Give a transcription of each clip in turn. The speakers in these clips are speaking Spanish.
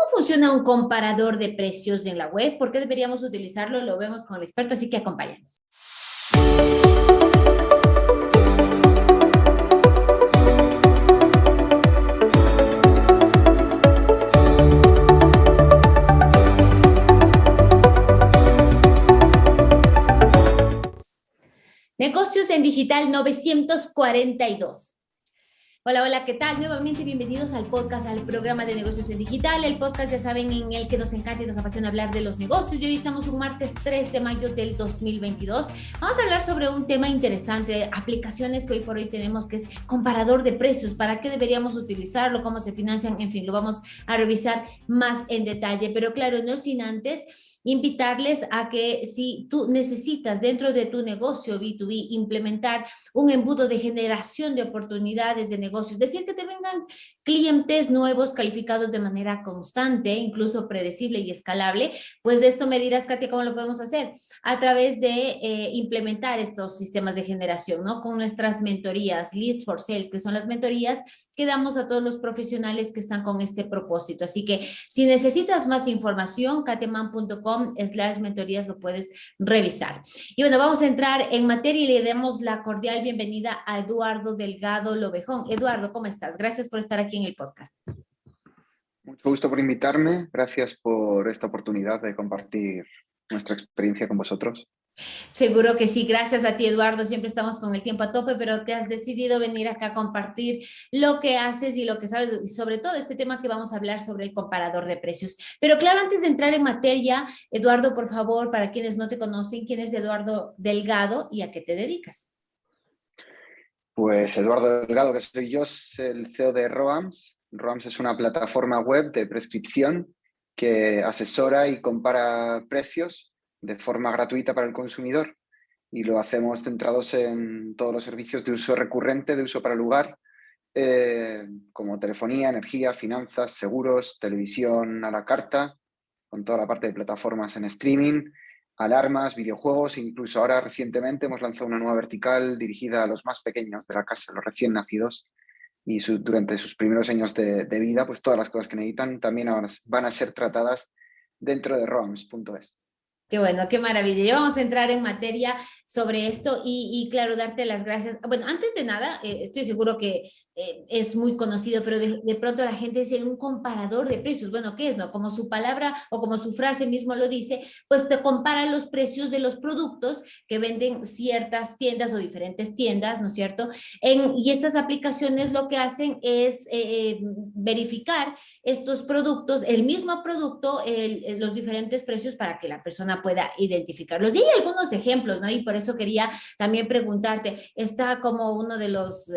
¿Cómo funciona un comparador de precios en la web? ¿Por qué deberíamos utilizarlo? Lo vemos con el experto, así que acompáñanos. Negocios en Digital 942. Hola, hola, ¿qué tal? Nuevamente bienvenidos al podcast, al programa de negocios en digital, el podcast, ya saben, en el que nos encanta y nos apasiona hablar de los negocios. Y hoy estamos un martes 3 de mayo del 2022. Vamos a hablar sobre un tema interesante, aplicaciones que hoy por hoy tenemos, que es comparador de precios, para qué deberíamos utilizarlo, cómo se financian, en fin, lo vamos a revisar más en detalle. Pero claro, no sin antes invitarles a que si tú necesitas dentro de tu negocio B2B implementar un embudo de generación de oportunidades de negocios, es decir, que te vengan clientes nuevos calificados de manera constante, incluso predecible y escalable, pues de esto me dirás, Katia, ¿cómo lo podemos hacer? A través de eh, implementar estos sistemas de generación, ¿no? Con nuestras mentorías, Leads for Sales, que son las mentorías que damos a todos los profesionales que están con este propósito. Así que si necesitas más información, kateman.com slash mentorías lo puedes revisar. Y bueno, vamos a entrar en materia y le demos la cordial bienvenida a Eduardo Delgado Lobejón. Eduardo, ¿cómo estás? Gracias por estar aquí en el podcast. Mucho gusto por invitarme. Gracias por esta oportunidad de compartir nuestra experiencia con vosotros. Seguro que sí, gracias a ti Eduardo, siempre estamos con el tiempo a tope, pero te has decidido venir acá a compartir lo que haces y lo que sabes, y sobre todo este tema que vamos a hablar sobre el comparador de precios. Pero claro, antes de entrar en materia, Eduardo, por favor, para quienes no te conocen, ¿quién es Eduardo Delgado y a qué te dedicas? Pues Eduardo Delgado, que soy yo, es el CEO de ROAMS. ROAMS es una plataforma web de prescripción que asesora y compara precios de forma gratuita para el consumidor y lo hacemos centrados en todos los servicios de uso recurrente, de uso para el lugar, eh, como telefonía, energía, finanzas, seguros, televisión a la carta, con toda la parte de plataformas en streaming, alarmas, videojuegos, incluso ahora recientemente hemos lanzado una nueva vertical dirigida a los más pequeños de la casa, los recién nacidos, y durante sus primeros años de, vida, pues todas las cosas que necesitan también van a ser tratadas dentro de ROMS.es. Qué bueno, qué maravilla. Ya vamos a entrar en materia sobre esto y, claro, darte las gracias. Bueno, antes de nada, eh, estoy seguro que eh, es muy conocido, pero de, pronto la gente dice un comparador de precios. Bueno, ¿qué es? no Como su palabra o como su frase mismo lo dice, pues te compara los precios de los productos que venden ciertas tiendas o diferentes tiendas, ¿no es cierto? Y estas aplicaciones lo que hacen es eh, verificar estos productos, el mismo producto, los diferentes precios para que la persona pueda identificarlos. Y hay algunos ejemplos, ¿no? Y por eso quería también preguntarte, está como uno de los...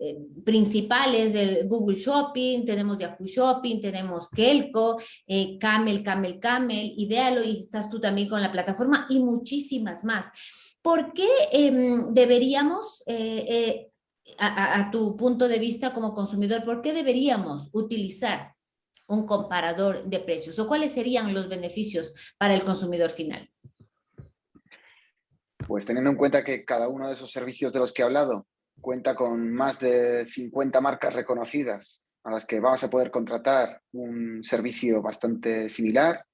Eh, principales del Google Shopping, tenemos Yahoo Shopping, tenemos Kelco, eh, Camel, Camel, Camel, Idealo y estás tú también con la plataforma y muchísimas más. ¿Por qué em, deberíamos, eh, a tu punto de vista como consumidor, por qué deberíamos utilizar un comparador de precios o cuáles serían los beneficios para el consumidor final? Pues teniendo en cuenta que cada uno de esos servicios de los que he hablado cuenta con más de 50 marcas reconocidas a las que vas a poder contratar un servicio bastante similar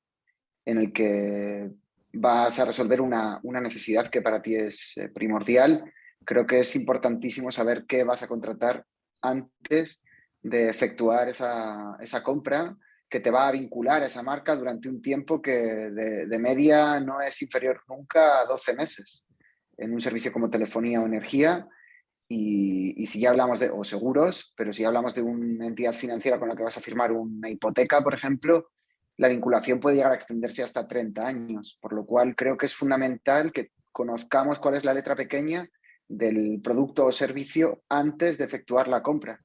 en el que vas a resolver una, necesidad que para ti es eh, primordial. Creo que es importantísimo saber qué vas a contratar antes de efectuar esa, compra que te va a vincular a esa marca durante un tiempo que de, media no es inferior nunca a 12 meses. En un servicio como telefonía o energía, y, si ya hablamos de, o seguros, pero si hablamos de una entidad financiera con la que vas a firmar una hipoteca, por ejemplo, la vinculación puede llegar a extenderse hasta 30 años, por lo cual creo que es fundamental que conozcamos cuál es la letra pequeña del producto o servicio antes de efectuar la compra.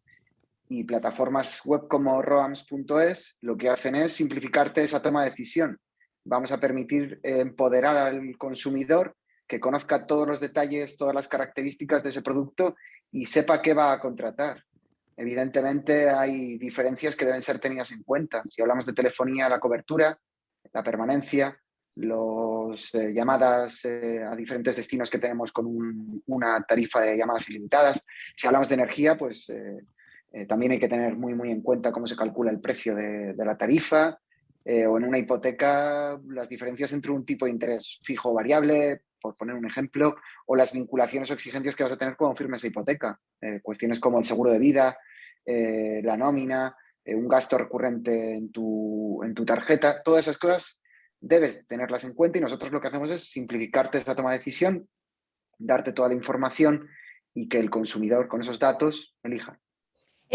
Y plataformas web como roams.es lo que hacen es simplificarte esa toma de decisión. Vamos a permitir empoderar al consumidor que conozca todos los detalles, todas las características de ese producto y sepa qué va a contratar. Evidentemente hay diferencias que deben ser tenidas en cuenta. Si hablamos de telefonía, la cobertura, la permanencia, las eh, llamadas eh, a diferentes destinos que tenemos con una tarifa de llamadas ilimitadas. Si hablamos de energía, pues eh, también hay que tener muy, muy en cuenta cómo se calcula el precio de, la tarifa, eh, o en una hipoteca las diferencias entre un tipo de interés fijo o variable, por poner un ejemplo, o las vinculaciones o exigencias que vas a tener cuando firmes esa hipoteca. Eh, cuestiones como el seguro de vida, eh, la nómina, un gasto recurrente en tu, en tu tarjeta, todas esas cosas debes tenerlas en cuenta y nosotros lo que hacemos es simplificarte esta toma de decisión, darte toda la información y que el consumidor con esos datos elija.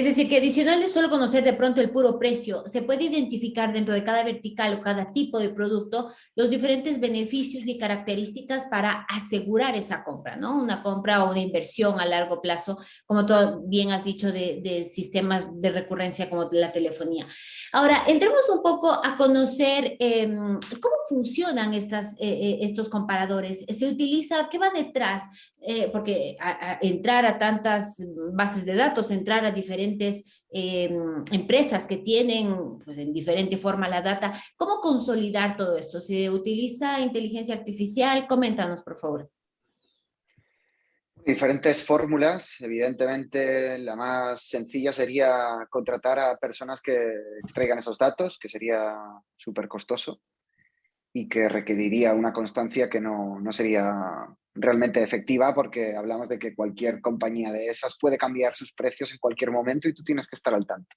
Es decir, que adicional de solo conocer de pronto el puro precio, se puede identificar dentro de cada vertical o cada tipo de producto los diferentes beneficios y características para asegurar esa compra, ¿no? Una compra o una inversión a largo plazo, como tú bien has dicho, de, sistemas de recurrencia como la telefonía. Ahora, entremos un poco a conocer em, cómo funcionan eh, eh, estos comparadores. ¿Se utiliza, qué va detrás? Eh, porque entrar a tantas bases de datos, entrar a diferentes em, empresas que tienen pues, en diferente forma la data, ¿cómo consolidar todo esto? ¿Se utiliza inteligencia artificial? Coméntanos, por favor. Diferentes fórmulas, evidentemente la más sencilla sería contratar a personas que extraigan esos datos, que sería súper costoso y que requeriría una constancia que no, no sería realmente efectiva porque hablamos de que cualquier compañía de esas puede cambiar sus precios en cualquier momento y tú tienes que estar al tanto.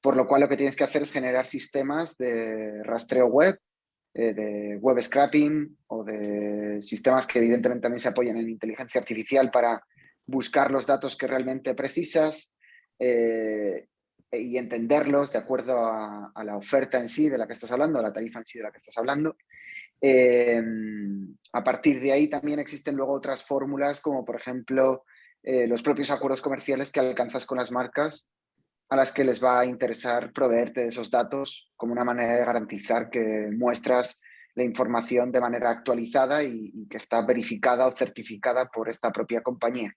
Por lo cual lo que tienes que hacer es generar sistemas de rastreo web, eh, de web scrapping o de sistemas que evidentemente también se apoyan en inteligencia artificial para buscar los datos que realmente precisas eh, y entenderlos de acuerdo a, a, la oferta en sí de la que estás hablando, a la tarifa en sí de la que estás hablando. Em, a partir de ahí también existen luego otras fórmulas como por ejemplo eh, los propios acuerdos comerciales que alcanzas con las marcas a las que les va a interesar proveerte de esos datos como una manera de garantizar que muestras la información de manera actualizada y, que está verificada o certificada por esta propia compañía.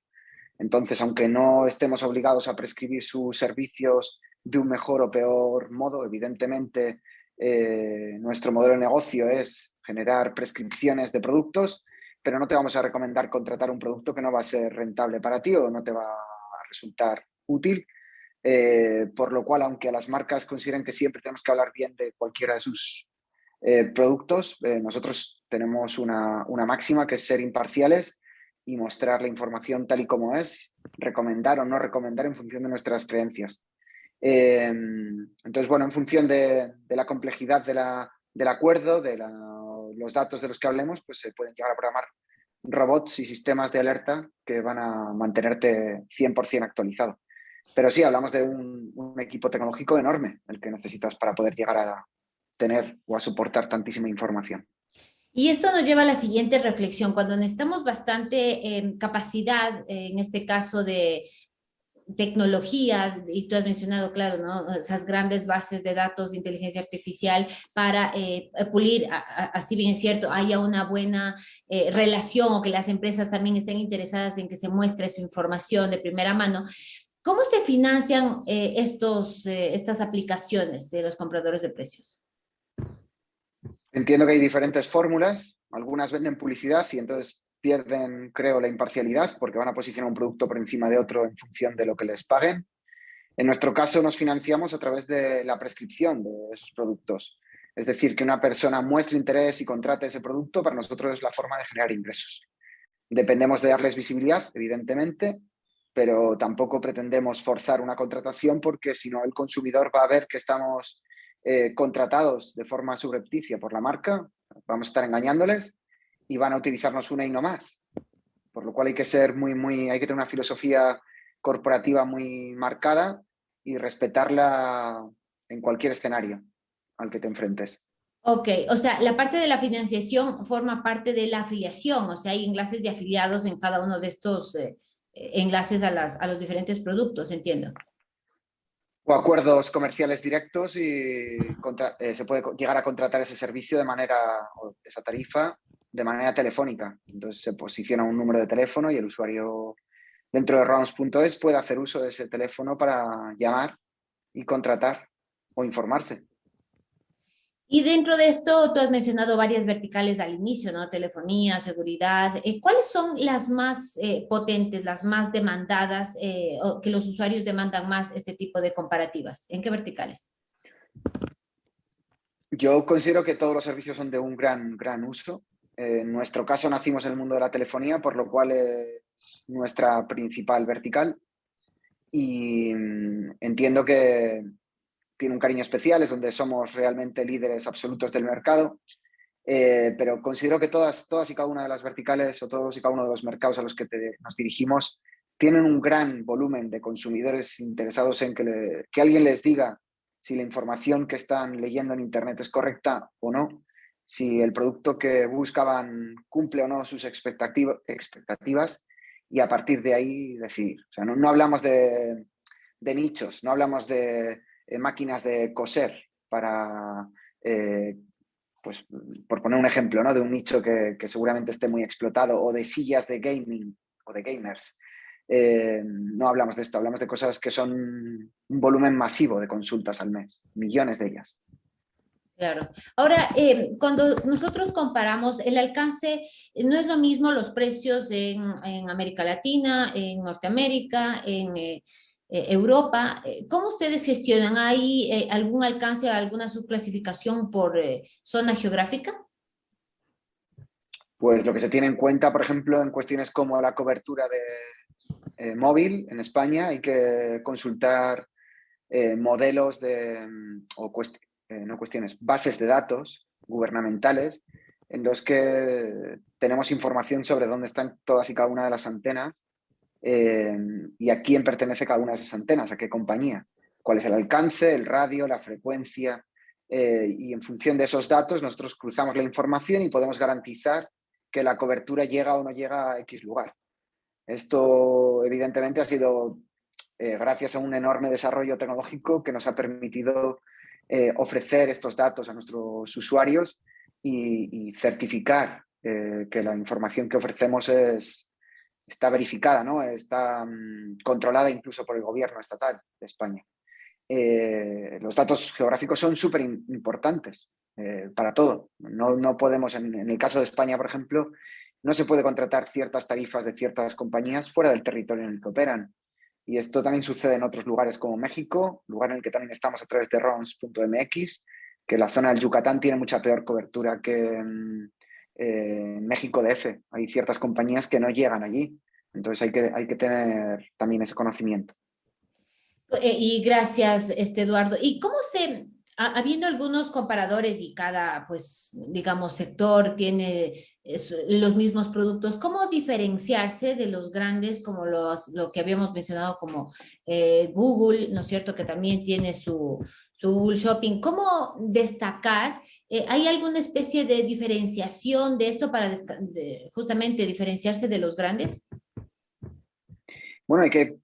Entonces, aunque no estemos obligados a prescribir sus servicios de un mejor o peor modo, evidentemente eh, nuestro modelo de negocio es generar prescripciones de productos, pero no te vamos a recomendar contratar un producto que no va a ser rentable para ti o no te va a resultar útil. Eh, por lo cual, aunque las marcas consideren que siempre tenemos que hablar bien de cualquiera de sus eh, productos, nosotros tenemos una, una máxima que es ser imparciales y mostrar la información tal y como es, recomendar o no recomendar en función de nuestras creencias. Em, entonces, bueno, en función de, la complejidad del acuerdo, de los datos de los que hablemos, pues se pueden llegar a programar robots y sistemas de alerta que van a mantenerte 100% actualizado. Pero sí, hablamos de un, equipo tecnológico enorme, el que necesitas para poder llegar a tener o a soportar tantísima información. Y esto nos lleva a la siguiente reflexión. Cuando necesitamos bastante em, capacidad, en este caso de, tecnología, y tú has mencionado, claro, ¿no? esas grandes bases de datos de inteligencia artificial para eh, pulir, así bien cierto, haya una buena eh, relación o que las empresas también estén interesadas en que se muestre su información de primera mano. ¿Cómo se financian eh, estos, estas aplicaciones de los compradores de precios? Entiendo que hay diferentes fórmulas, algunas venden publicidad y entonces pierden, creo, la imparcialidad porque van a posicionar un producto por encima de otro en función de lo que les paguen. En nuestro caso nos financiamos a través de la prescripción de esos productos. Es decir, que una persona muestre interés y contrate ese producto, para nosotros es la forma de generar ingresos. Dependemos de darles visibilidad, evidentemente, pero tampoco pretendemos forzar una contratación porque si no el consumidor va a ver que estamos eh, contratados de forma subrepticia por la marca, vamos a estar engañándoles y van a utilizarnos una y no más. Por lo cual hay que ser muy, muy, hay que tener una filosofía corporativa muy marcada y respetarla en cualquier escenario al que te enfrentes. Ok, o sea, la parte de la financiación forma parte de la afiliación, o sea, hay enlaces de afiliados en cada uno de estos eh, enlaces a, las, a los diferentes productos, entiendo. O acuerdos comerciales directos y eh, se puede llegar a contratar ese servicio de manera, esa tarifa, de manera telefónica. Entonces se posiciona un número de teléfono y el usuario dentro de rounds.es puede hacer uso de ese teléfono para llamar y contratar o informarse. Y dentro de esto, tú has mencionado varias verticales al inicio, ¿no? Telefonía, seguridad. Eh, ¿Cuáles son las más eh, potentes, las más demandadas, eh, o que los usuarios demandan más este tipo de comparativas? ¿En qué verticales? Yo considero que todos los servicios son de un gran, gran uso. En nuestro caso nacimos en el mundo de la telefonía, por lo cual es nuestra principal vertical. Y mm, entiendo que tiene un cariño especial, es donde somos realmente líderes absolutos del mercado. Eh, pero considero que todas, todas y cada una de las verticales o todos y cada uno de los mercados a los que nos dirigimos tienen un gran volumen de consumidores interesados en que, que alguien les diga si la información que están leyendo en Internet es correcta o no, si el producto que buscaban cumple o no sus expectativas y a partir de ahí decidir. O sea, no, hablamos de, nichos, no hablamos de eh, máquinas de coser para, eh, pues, por poner un ejemplo, ¿no? de un nicho que, que seguramente esté muy explotado o de sillas de gaming o de gamers. Eh, no hablamos de esto, hablamos de cosas que son un volumen masivo de consultas al mes, millones de ellas. Claro. Ahora, eh, cuando nosotros comparamos el alcance, eh, no es lo mismo los precios en, América Latina, en Norteamérica, en Europa. ¿Cómo ustedes gestionan? ¿Hay algún alcance, alguna subclasificación por zona geográfica? Pues lo que se tiene en cuenta, por ejemplo, en cuestiones como la cobertura de, eh, móvil en España, hay que consultar eh, modelos de, mm, o eh, no cuestiones, bases de datos gubernamentales en los que tenemos información sobre dónde están todas y cada una de las antenas y a quién pertenece cada una de esas antenas, a qué compañía, cuál es el alcance, el radio, la frecuencia, y en función de esos datos nosotros cruzamos la información y podemos garantizar que la cobertura llega o no llega a X lugar. Esto evidentemente ha sido eh, gracias a un enorme desarrollo tecnológico que nos ha permitido eh, ofrecer estos datos a nuestros usuarios y, certificar eh, que la información que ofrecemos es, está verificada, ¿no? está mm, controlada incluso por el gobierno estatal de España. los datos geográficos son súper importantes para todo. No, no podemos, en, en, el caso de España, por ejemplo, no se puede contratar ciertas tarifas de ciertas compañías fuera del territorio en el que operan. Y esto también sucede en otros lugares como México, lugar en el que también estamos a través de ROMS.mx, que la zona del Yucatán tiene mucha peor cobertura que mm, eh, México DF. Hay ciertas compañías que no llegan allí. Entonces hay que, hay que tener también ese conocimiento. Eh, y gracias, este Eduardo. ¿Y cómo se, habiendo algunos comparadores y cada, pues, digamos, sector tiene los mismos productos, ¿cómo diferenciarse de los grandes como lo que habíamos mencionado como eh, Google, ¿no es cierto? Que también tiene su, su Google Shopping. ¿Cómo destacar? Eh, ¿Hay alguna especie de diferenciación de esto para justamente diferenciarse de los grandes? Bueno, hay que,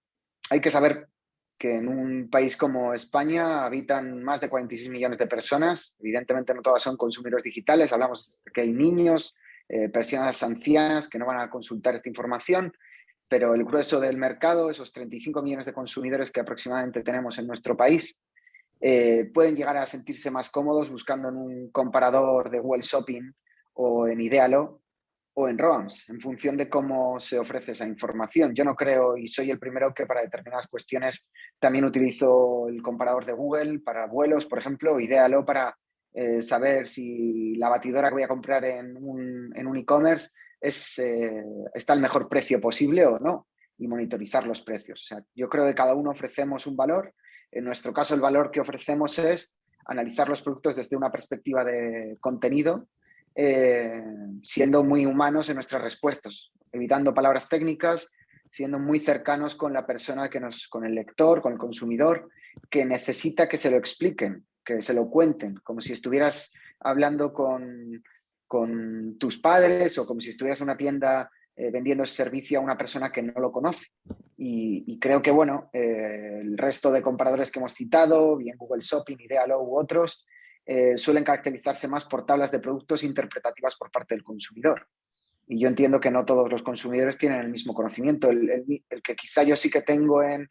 hay que saber que en un país como España habitan más de 46 millones de personas. Evidentemente no todas son consumidores digitales, hablamos que hay niños, eh, personas ancianas que no van a consultar esta información, pero el grueso del mercado, esos 35 millones de consumidores que aproximadamente tenemos en nuestro país, eh, pueden llegar a sentirse más cómodos buscando en un comparador de Google Shopping o en Idealo o en ROAMS, en función de cómo se ofrece esa información. Yo no creo, y soy el primero que para determinadas cuestiones también utilizo el comparador de Google para vuelos, por ejemplo, Idealo para eh, saber si la batidora que voy a comprar en un e-commerce eh, está al mejor precio posible o no, y monitorizar los precios. O sea, yo creo que cada uno ofrecemos un valor. En nuestro caso, el valor que ofrecemos es analizar los productos desde una perspectiva de contenido, eh, siendo muy humanos en nuestras respuestas, evitando palabras técnicas, siendo muy cercanos con la persona que nos, con el lector, con el consumidor, que necesita que se lo expliquen, que se lo cuenten, como si estuvieras hablando con, con tus padres o como si estuvieras en una tienda eh, vendiendo ese servicio a una persona que no lo conoce. Y, creo que, bueno, eh, el resto de comparadores que hemos citado, bien Google Shopping, Idealo u otros, eh, suelen caracterizarse más por tablas de productos interpretativas por parte del consumidor. Y yo entiendo que no todos los consumidores tienen el mismo conocimiento. El, que quizá yo sí que tengo en,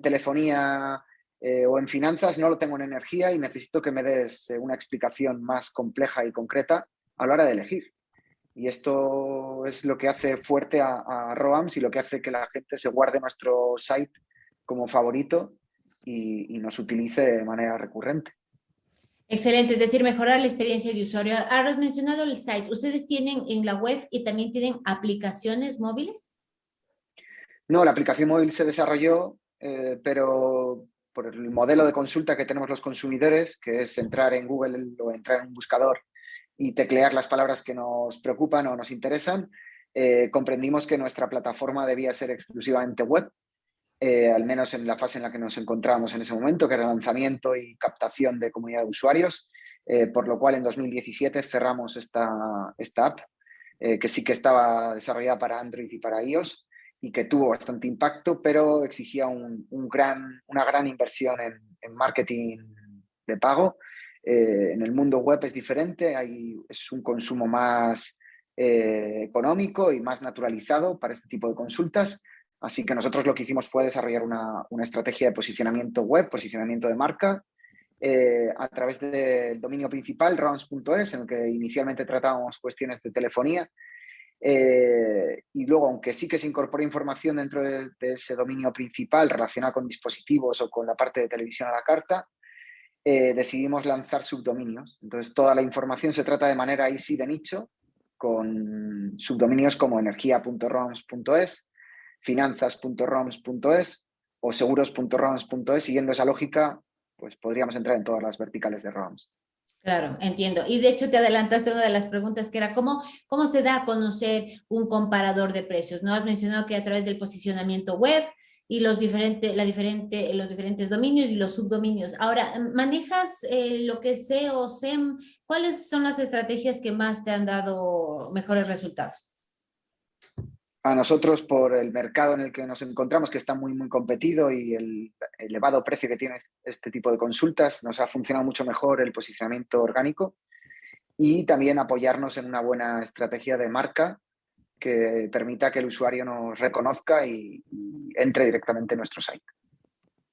telefonía eh, o en finanzas, no lo tengo en energía y necesito que me des eh, una explicación más compleja y concreta a la hora de elegir. Y esto es lo que hace fuerte a, a ROAMS y lo que hace que la gente se guarde nuestro site como favorito y nos utilice de manera recurrente. Excelente, es decir, mejorar la experiencia de usuario. Has mencionado el site. ¿Ustedes tienen en la web y también tienen aplicaciones móviles? No, la aplicación móvil se desarrolló, eh, pero por el modelo de consulta que tenemos los consumidores, que es entrar en Google o entrar en un buscador y teclear las palabras que nos preocupan o nos interesan, eh, comprendimos que nuestra plataforma debía ser exclusivamente web eh, al menos en la fase en la que nos encontrábamos en ese momento, que era lanzamiento y captación de comunidad de usuarios, eh, por lo cual en 2017 cerramos esta, esta app, eh, que sí que estaba desarrollada para Android y para iOS, y que tuvo bastante impacto, pero exigía un, gran, una gran inversión en, marketing de pago. en el mundo web es diferente, hay, es un consumo más económico y más naturalizado para este tipo de consultas, Así que nosotros lo que hicimos fue desarrollar una, estrategia de posicionamiento web, posicionamiento de marca, eh, a través del dominio principal, rounds.es, en el que inicialmente tratábamos cuestiones de telefonía. Eh, y luego, aunque sí que se incorpora información dentro de, ese dominio principal relacionada con dispositivos o con la parte de televisión a la carta, eh, decidimos lanzar subdominios. Entonces, toda la información se trata de manera easy de nicho, con subdominios como energía.roms.es, finanzas.roms.es o seguros.roms.es, siguiendo esa lógica, pues podríamos entrar en todas las verticales de ROMS. Claro, entiendo. Y de hecho te adelantaste una de las preguntas que era ¿cómo, cómo se da a conocer un comparador de precios? ¿No? Has mencionado que a través del posicionamiento web y los, diferentes la diferente, los diferentes dominios y los subdominios. Ahora, ¿manejas eh, lo que es SEO, SEM? ¿Cuáles son las estrategias que más te han dado mejores resultados? A nosotros por el mercado en el que nos encontramos, que está muy, muy competido y el elevado precio que tiene este tipo de consultas, nos ha funcionado mucho mejor el posicionamiento orgánico y también apoyarnos en una buena estrategia de marca que permita que el usuario nos reconozca y, entre directamente en nuestro site.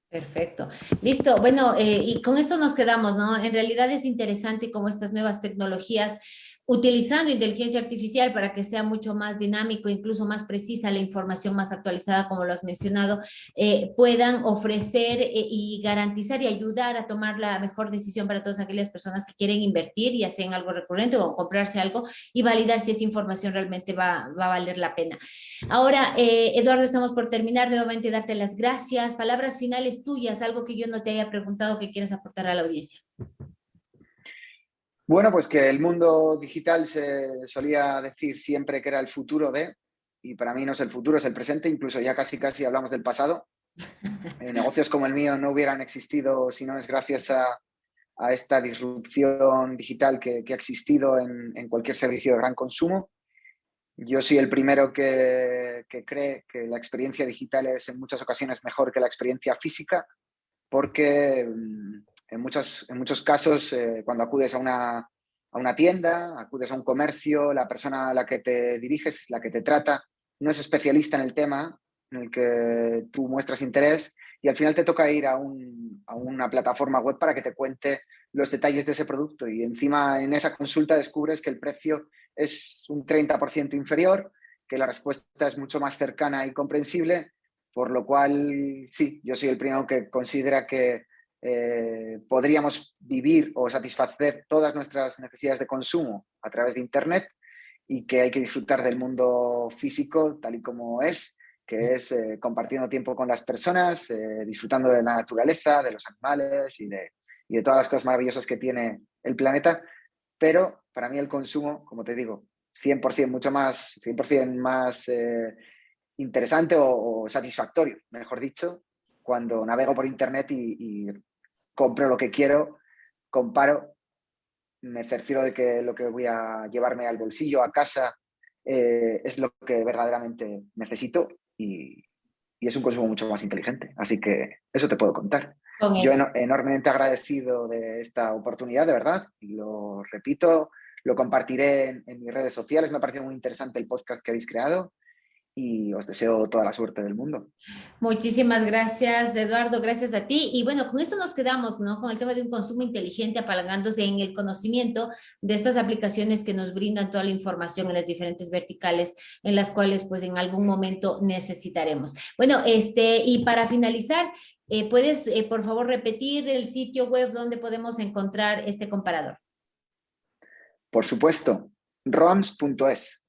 Perfecto. Listo. Bueno, eh, y con esto nos quedamos, ¿no? En realidad es interesante cómo estas nuevas tecnologías utilizando inteligencia artificial para que sea mucho más dinámico, incluso más precisa la información más actualizada, como lo has mencionado, eh, puedan ofrecer eh, y garantizar y ayudar a tomar la mejor decisión para todas aquellas personas que quieren invertir y hacen algo recurrente o comprarse algo y validar si esa información realmente va, a valer la pena. Ahora, eh, Eduardo, estamos por terminar, nuevamente darte las gracias, palabras finales tuyas, algo que yo no te haya preguntado que quieras aportar a la audiencia. Bueno, pues que el mundo digital se solía decir siempre que era el futuro de, y para mí no es el futuro, es el presente, incluso ya casi casi hablamos del pasado. Eh, negocios como el mío no hubieran existido si no es gracias a, esta disrupción digital que, ha existido en, cualquier servicio de gran consumo. Yo soy el primero que, que cree que la experiencia digital es en muchas ocasiones mejor que la experiencia física, porque mm, en, muchos, en muchos casos, eh, cuando acudes a una, a una tienda, acudes a un comercio, la persona a la que te diriges, la que te trata, no es especialista en el tema en el que tú muestras interés y al final te toca ir a, un, a, una plataforma web para que te cuente los detalles de ese producto. Y encima en esa consulta descubres que el precio es un 30% inferior, que la respuesta es mucho más cercana y comprensible, por lo cual sí, yo soy el primero que considera que eh, podríamos vivir o satisfacer todas nuestras necesidades de consumo a través de Internet y que hay que disfrutar del mundo físico tal y como es, que es eh, compartiendo tiempo con las personas, eh, disfrutando de la naturaleza, de los animales y de, y de todas las cosas maravillosas que tiene el planeta. Pero para mí el consumo, como te digo, 100% mucho más, 100% más interesante o, satisfactorio, mejor dicho, cuando navego por internet y, compro lo que quiero, comparo, me cercioro de que lo que voy a llevarme al bolsillo, a casa, eh, es lo que verdaderamente necesito y, es un consumo mucho más inteligente. Así que eso te puedo contar. Yo enormemente agradecido de esta oportunidad, de verdad, y lo repito, lo compartiré en, en mis redes sociales. Me ha parecido muy interesante el podcast que habéis creado y os deseo toda la suerte del mundo. Muchísimas gracias, Eduardo, gracias a ti. Y bueno, con esto nos quedamos, ¿no? Con el tema de un consumo inteligente apalangándose en el conocimiento de estas aplicaciones que nos brindan toda la información en las diferentes verticales en las cuales pues en algún momento necesitaremos. Bueno, este, y para finalizar, Eh, ¿Puedes, eh, por favor, repetir el sitio web donde podemos encontrar este comparador? Por supuesto, roams.es.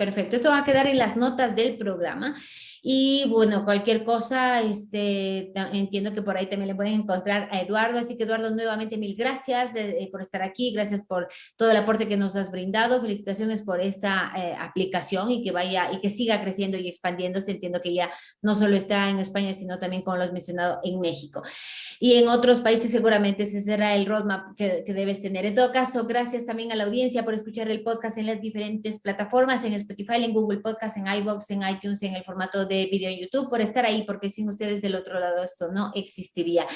Perfecto, esto va a quedar en las notas del programa. Y bueno, cualquier cosa, este, entiendo que por ahí también le pueden encontrar a Eduardo. Así que Eduardo, nuevamente mil gracias eh, por estar aquí. Gracias por todo el aporte que nos has brindado. Felicitaciones por esta eh, aplicación y que vaya y que siga creciendo y expandiéndose. Entiendo que ya no solo está en España, sino también, como lo has mencionado, en México. Y en otros países seguramente ese será el roadmap que, que debes tener. En todo caso, gracias también a la audiencia por escuchar el podcast en las diferentes plataformas, en Spotify, en Google Podcast, en iVoox, en iTunes, en el formato de video en YouTube, por estar ahí, porque sin ustedes del otro lado esto no existiría.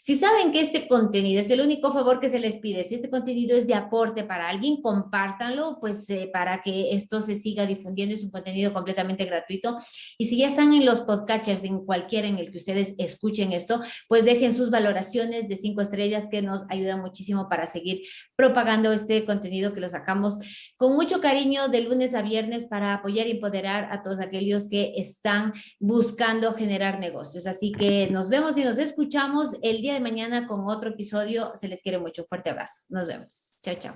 Si saben que este contenido es el único favor que se les pide, si este contenido es de aporte para alguien, compártanlo, pues eh, para que esto se siga difundiendo, es un contenido completamente gratuito. Y si ya están en los podcatchers, en cualquiera en el que ustedes escuchen esto, pues dejen sus valoraciones de cinco estrellas que nos ayudan muchísimo para seguir propagando este contenido que lo sacamos con mucho cariño de lunes a viernes para apoyar y empoderar a todos aquellos que están buscando generar negocios. Así que nos vemos y nos escuchamos el día de mañana con otro episodio. Se les quiere mucho. Fuerte abrazo. Nos vemos. Chao, chao.